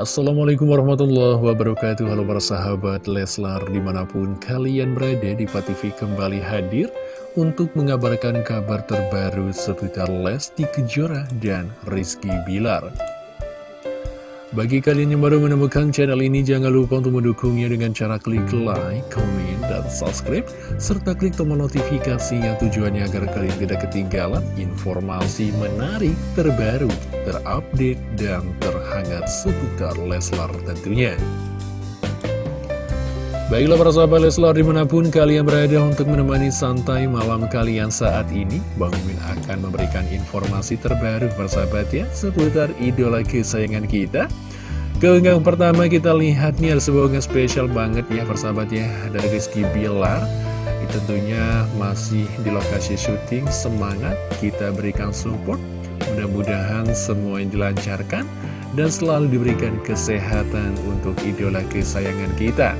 Assalamualaikum warahmatullahi wabarakatuh. Halo para sahabat Leslar Di mana pun kalian berada di TV kembali hadir Untuk mengabarkan kabar terbaru seputar Lesti Kejora dan Rizky Bilar bagi kalian yang baru menemukan channel ini, jangan lupa untuk mendukungnya dengan cara klik like, komen, dan subscribe, serta klik tombol notifikasi yang tujuannya agar kalian tidak ketinggalan informasi menarik, terbaru, terupdate, dan terhangat seputar Leslar tentunya. Baiklah para sahabat Leslar di mana pun kalian berada untuk menemani santai malam kalian saat ini Bang Min akan memberikan informasi terbaru para sahabat ya Seputar idola kesayangan kita. Keunggahan pertama kita lihat nih ada sebuah unggahan spesial banget ya persahabat ya Dari Rizky Bilar. Tentunya masih di lokasi syuting Semangat kita berikan support. Mudah-mudahan semua yang dilancarkan Dan selalu diberikan kesehatan untuk idola kesayangan kita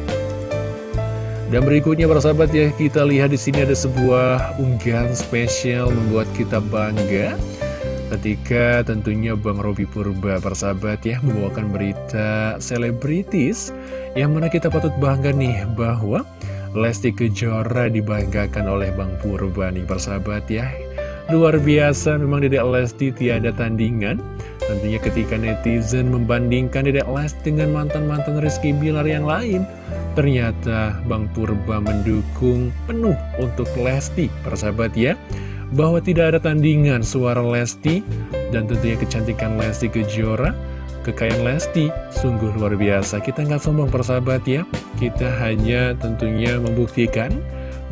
dan berikutnya para sahabat ya, kita lihat di sini ada sebuah unggahan spesial membuat kita bangga ketika tentunya Bang Robi Purba para sahabat ya membawakan berita selebritis yang mana kita patut bangga nih bahwa Lesti Kejora dibanggakan oleh Bang Purba nih para sahabat ya. Luar biasa memang Dedek Lesti tiada tandingan Tentunya ketika netizen membandingkan Dedek Lesti dengan mantan-mantan Rizky Bilar yang lain Ternyata Bang Purba mendukung penuh untuk Lesti, persahabat ya. Bahwa tidak ada tandingan suara Lesti Dan tentunya kecantikan Lesti Kejora Kekayaan Lesti sungguh luar biasa. Kita nggak sombong persahabat ya. Kita hanya tentunya membuktikan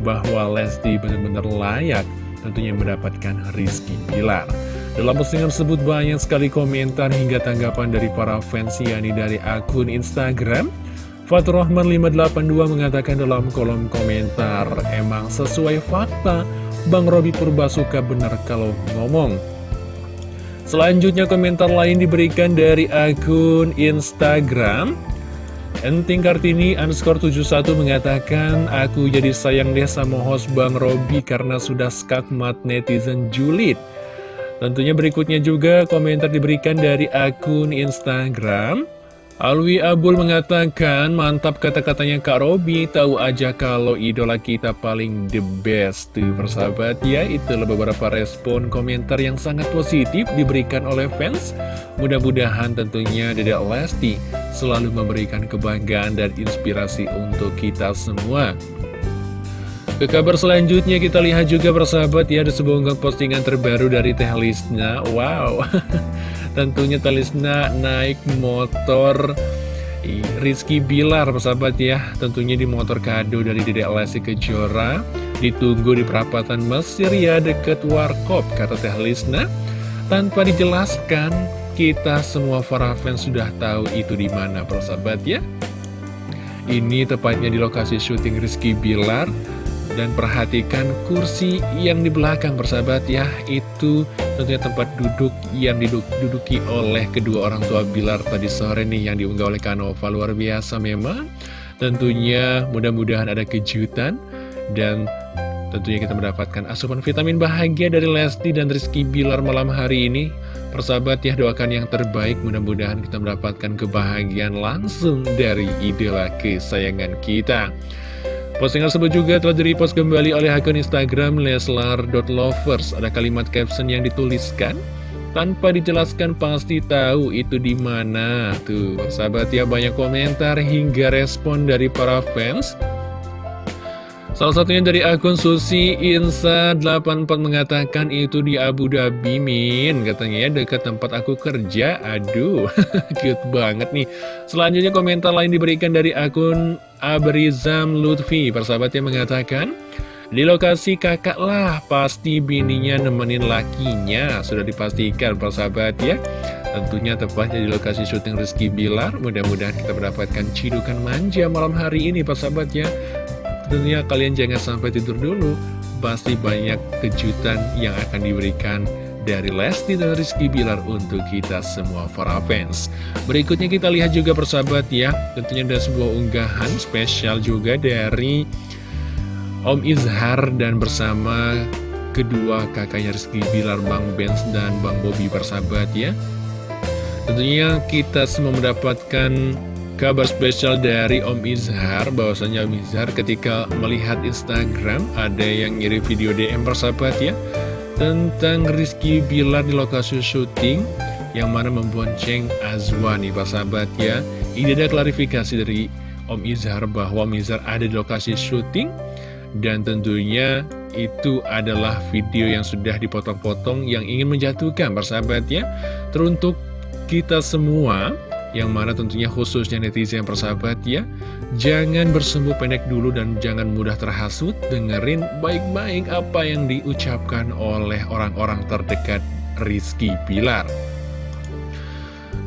Bahwa Lesti benar-benar layak Tentunya mendapatkan Rizky Bilar. Dalam postingan tersebut banyak sekali komentar hingga tanggapan dari para fans yakni dari akun Instagram Fatur Rahman 582 mengatakan dalam kolom komentar, emang sesuai fakta, Bang Robi Purba suka benar kalau ngomong. Selanjutnya komentar lain diberikan dari akun Instagram. Enting Kartini underscore 71 mengatakan, Aku jadi sayang deh sama host Bang Robi karena sudah skakmat netizen julid. Tentunya berikutnya juga komentar diberikan dari akun Instagram. Alwi Abul mengatakan, mantap kata-katanya Kak Robi, tahu aja kalau idola kita paling the best. Tuh persahabat ya, itulah beberapa respon komentar yang sangat positif diberikan oleh fans. Mudah-mudahan tentunya Dedek Lesti selalu memberikan kebanggaan dan inspirasi untuk kita semua. Ke kabar selanjutnya kita lihat juga persahabat ya, ada sebuah postingan terbaru dari Teh Lisna. Wow, Tentunya Talisna naik motor Rizky Bilar persahabat ya. Tentunya di motor kado dari Dedek Lesti Kejora. Ditunggu di perapatan Mesir ya deket Warkop kata Teh Lisna. Tanpa dijelaskan kita semua para fans sudah tahu itu di mana persahabat ya. Ini tepatnya di lokasi syuting Rizky Bilar dan perhatikan kursi yang di belakang persahabat ya. Itu tentunya tempat duduk yang diduduki oleh kedua orang tua Bilar tadi sore nih Yang diunggah oleh Kanova. Luar biasa memang. Tentunya mudah-mudahan ada kejutan. Dan tentunya kita mendapatkan asupan vitamin bahagia dari Lesti dan Rizky Bilar malam hari ini. Persahabat ya doakan yang terbaik. Mudah-mudahan kita mendapatkan kebahagiaan langsung dari idola kesayangan kita Postingan tersebut juga telah di-repost kembali oleh akun Instagram leslar.lovers. Ada kalimat caption yang dituliskan tanpa dijelaskan pasti tahu itu di mana. Tuh, sahabat ya banyak komentar hingga respon dari para fans. Salah satunya dari akun Susi Insa84 mengatakan itu di Abu Dhabi Min. Katanya ya dekat tempat aku kerja. Aduh cute banget nih. Selanjutnya komentar lain diberikan dari akun Abrizam Lutfi. Persahabatnya mengatakan di lokasi kakak lah pasti bininya nemenin lakinya. Sudah dipastikan persahabat ya. Tentunya tepatnya di lokasi syuting Rizky Bilar. Mudah-mudahan kita mendapatkan cidukan manja malam hari ini persahabat ya Tentunya kalian jangan sampai tidur dulu, pasti banyak kejutan yang akan diberikan dari Lesti dan Rizky Bilar untuk kita semua para fans. Berikutnya kita lihat juga persahabat ya, tentunya ada sebuah unggahan spesial juga dari Om Izhar dan bersama kedua kakaknya Rizky Bilar, Bang Benz dan Bang Bobby persahabat ya. Tentunya kita semua mendapatkan kabar spesial dari Om Izhar bahwasanya Om Izhar ketika melihat Instagram ada yang ngirim video DM persahabat ya tentang Rizky Bilar di lokasi syuting yang mana membonceng Azwani persahabat ya. Ini ada klarifikasi dari Om Izhar bahwa Om Izhar ada di lokasi syuting dan tentunya itu adalah video yang sudah dipotong-potong yang ingin menjatuhkan persahabat ya. Teruntuk kita semua yang mana tentunya khususnya netizen persahabat ya. Jangan bersembunyi pendek dulu dan jangan mudah terhasut. Dengerin baik-baik apa yang diucapkan oleh orang-orang terdekat Rizky Pilar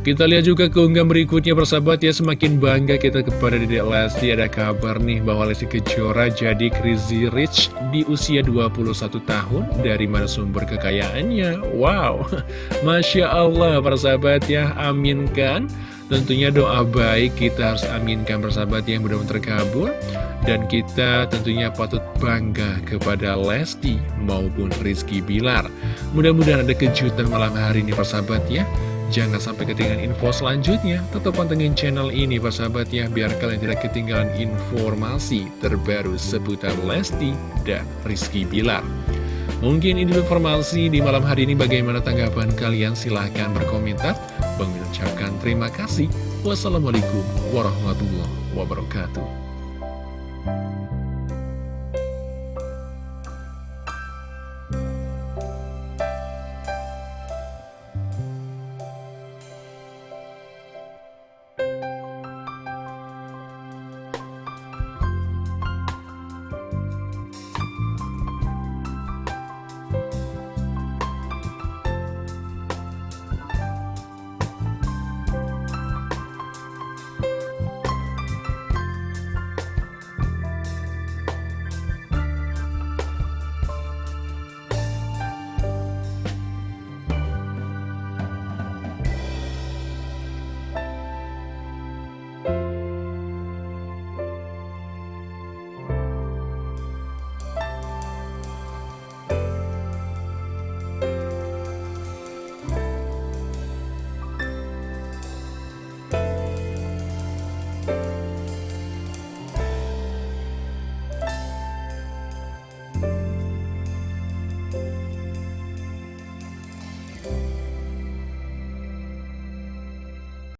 kita lihat juga keunggahan berikutnya persahabat ya. Semakin bangga kita kepada Dedek Lesti. Ada kabar nih bahwa Lesti Kejora jadi crazy rich di usia 21 tahun. Dari mana sumber kekayaannya? Wow. Masya Allah persahabat ya. Aminkan Tentunya doa baik kita harus aminkan persahabat yang benar-benar terkabul Dan kita tentunya patut bangga kepada Lesti maupun Rizky Bilar Mudah-mudahan ada kejutan malam hari ini persahabat ya Jangan sampai ketinggalan info selanjutnya. Tetap pantengin channel ini persahabat ya, biar kalian tidak ketinggalan informasi terbaru seputar Lesti dan Rizky Bilar. Mungkin ini informasi di malam hari ini bagaimana tanggapan kalian? Silahkan berkomentar. Bang terima kasih. Wassalamualaikum warahmatullahi wabarakatuh.